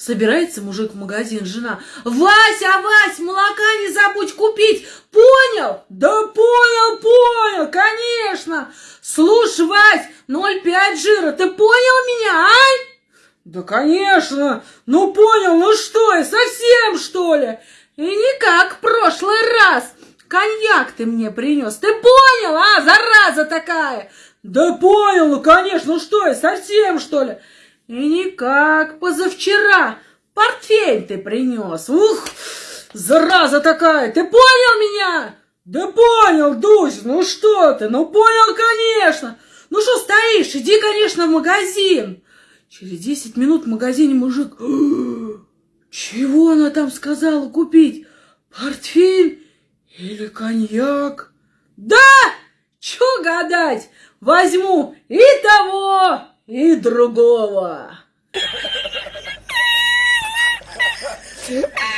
Собирается мужик в магазин, жена. Вася, Вась, молока не забудь купить. Понял? Да понял, понял, конечно. Слушай, Вась, 0,5 жира, ты понял меня, ай? Да, конечно. Ну, понял, ну что, я совсем, что ли? И не как в прошлый раз. Коньяк ты мне принес. Ты понял, а, зараза такая? Да понял, ну, конечно, ну что, я совсем, что ли? И никак позавчера портфель ты принес. Ух, зараза такая, ты понял меня? Да понял, Дусь, ну что ты, ну понял, конечно. Ну что стоишь, иди, конечно, в магазин. Через десять минут в магазине мужик... Чего она там сказала купить? Портфель или коньяк? Да! Чё гадать? Возьму и того, и другого.